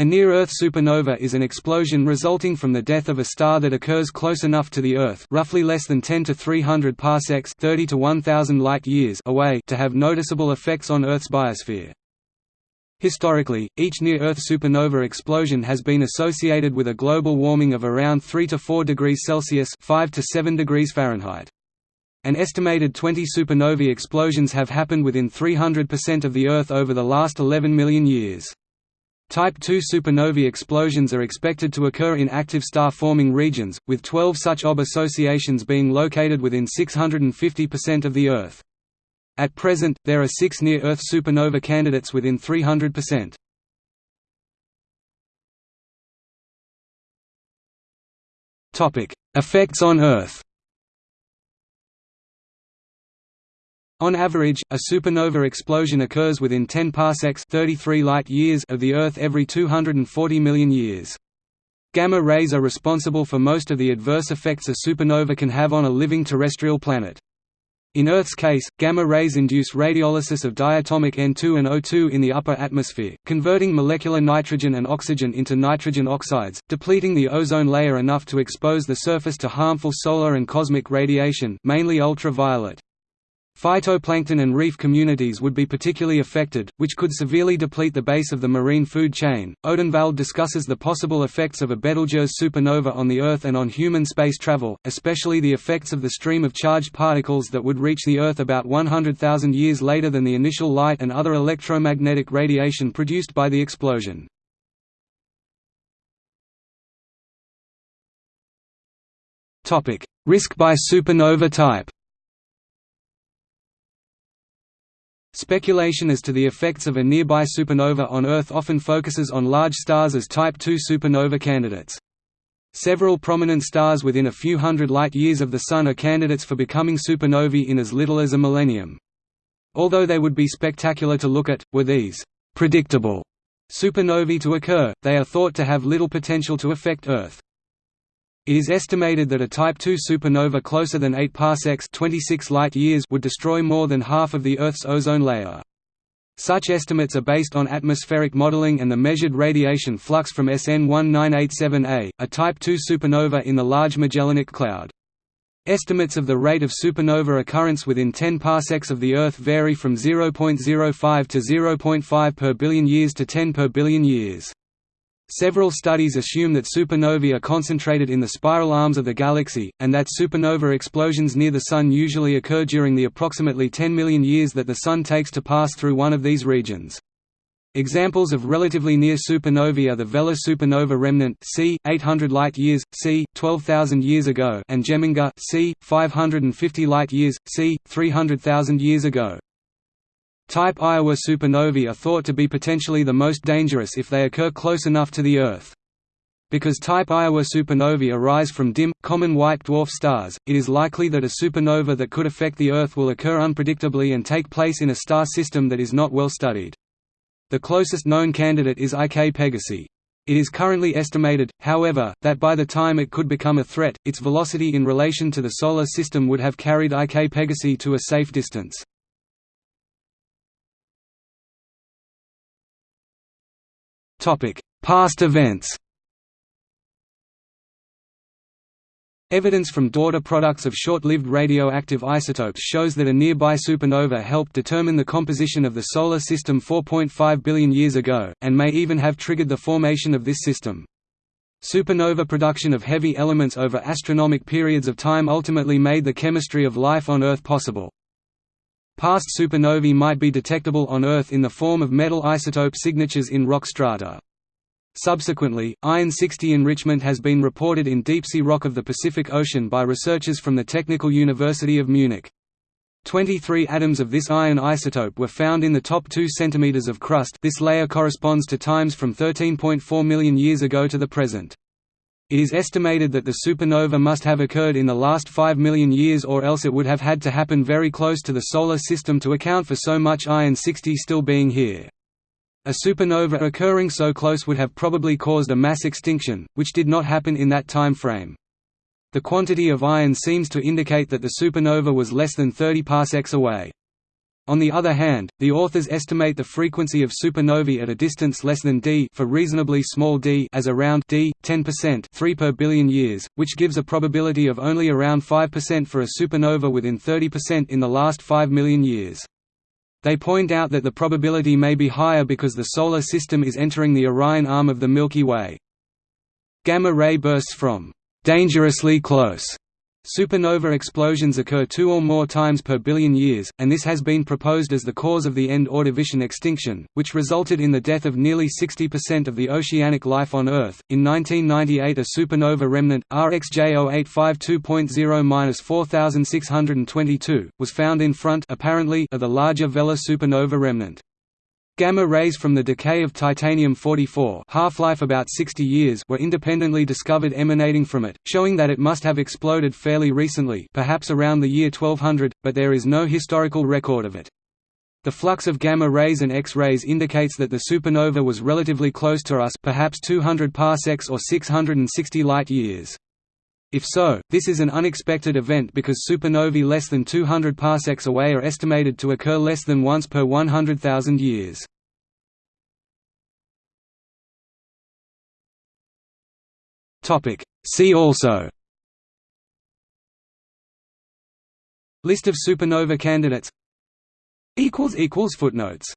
A near-Earth supernova is an explosion resulting from the death of a star that occurs close enough to the Earth roughly less than 10 to 300 parsecs 30 to 1000 light-years away to have noticeable effects on Earth's biosphere. Historically, each near-Earth supernova explosion has been associated with a global warming of around 3 to 4 degrees Celsius 5 to 7 degrees Fahrenheit. An estimated 20 supernovae explosions have happened within 300% of the Earth over the last 11 million years. Type II supernovae explosions are expected to occur in active star-forming regions, with 12 such OB associations being located within 650% of the Earth. At present, there are six near-Earth supernova candidates within 300%. Effects on Earth On average, a supernova explosion occurs within 10 parsecs 33 light years of the Earth every 240 million years. Gamma rays are responsible for most of the adverse effects a supernova can have on a living terrestrial planet. In Earth's case, gamma rays induce radiolysis of diatomic N2 and O2 in the upper atmosphere, converting molecular nitrogen and oxygen into nitrogen oxides, depleting the ozone layer enough to expose the surface to harmful solar and cosmic radiation mainly ultraviolet. Phytoplankton and reef communities would be particularly affected, which could severely deplete the base of the marine food chain. Odenwald discusses the possible effects of a Betelgeuse supernova on the Earth and on human space travel, especially the effects of the stream of charged particles that would reach the Earth about 100,000 years later than the initial light and other electromagnetic radiation produced by the explosion. Risk by supernova type Speculation as to the effects of a nearby supernova on Earth often focuses on large stars as Type II supernova candidates. Several prominent stars within a few hundred light-years of the Sun are candidates for becoming supernovae in as little as a millennium. Although they would be spectacular to look at, were these «predictable» supernovae to occur, they are thought to have little potential to affect Earth. It is estimated that a Type II supernova closer than 8 parsecs 26 light-years would destroy more than half of the Earth's ozone layer. Such estimates are based on atmospheric modeling and the measured radiation flux from SN 1987A, a Type II supernova in the Large Magellanic Cloud. Estimates of the rate of supernova occurrence within 10 parsecs of the Earth vary from 0.05 to 0.5 per billion years to 10 per billion years. Several studies assume that supernovae are concentrated in the spiral arms of the galaxy, and that supernova explosions near the Sun usually occur during the approximately 10 million years that the Sun takes to pass through one of these regions. Examples of relatively near supernovae are the Vela supernova remnant c. 800 light-years, c. 12,000 years ago and Geminga c. 550 light-years, c. 300,000 years ago. Type Iowa supernovae are thought to be potentially the most dangerous if they occur close enough to the Earth. Because type Iowa supernovae arise from dim, common white dwarf stars, it is likely that a supernova that could affect the Earth will occur unpredictably and take place in a star system that is not well studied. The closest known candidate is IK Pegasi. It is currently estimated, however, that by the time it could become a threat, its velocity in relation to the Solar System would have carried IK Pegasi to a safe distance. Past events. Evidence from daughter products of short-lived radioactive isotopes shows that a nearby supernova helped determine the composition of the Solar System 4.5 billion years ago, and may even have triggered the formation of this system. Supernova production of heavy elements over astronomic periods of time ultimately made the chemistry of life on Earth possible. Past supernovae might be detectable on Earth in the form of metal isotope signatures in rock strata. Subsequently, iron-60 enrichment has been reported in deep-sea rock of the Pacific Ocean by researchers from the Technical University of Munich. 23 atoms of this iron isotope were found in the top 2 cm of crust this layer corresponds to times from 13.4 million years ago to the present. It is estimated that the supernova must have occurred in the last 5 million years or else it would have had to happen very close to the Solar System to account for so much iron-60 still being here. A supernova occurring so close would have probably caused a mass extinction, which did not happen in that time frame. The quantity of iron seems to indicate that the supernova was less than 30 parsecs away. On the other hand, the authors estimate the frequency of supernovae at a distance less than d for reasonably small d as around d 10% 3 per billion years, which gives a probability of only around 5% for a supernova within 30% in the last 5 million years. They point out that the probability may be higher because the Solar System is entering the Orion arm of the Milky Way. Gamma-ray bursts from «dangerously close» Supernova explosions occur two or more times per billion years, and this has been proposed as the cause of the end Ordovician extinction, which resulted in the death of nearly 60% of the oceanic life on Earth. In 1998, a supernova remnant, RxJ 0852.0-4622, was found in front apparently of the larger Vela supernova remnant. Gamma rays from the decay of titanium-44 half-life about 60 years were independently discovered emanating from it, showing that it must have exploded fairly recently perhaps around the year 1200, but there is no historical record of it. The flux of gamma rays and X-rays indicates that the supernova was relatively close to us perhaps 200 parsecs or 660 light-years. If so, this is an unexpected event because supernovae less than 200 parsecs away are estimated to occur less than once per 100,000 years. See also List of supernova candidates Footnotes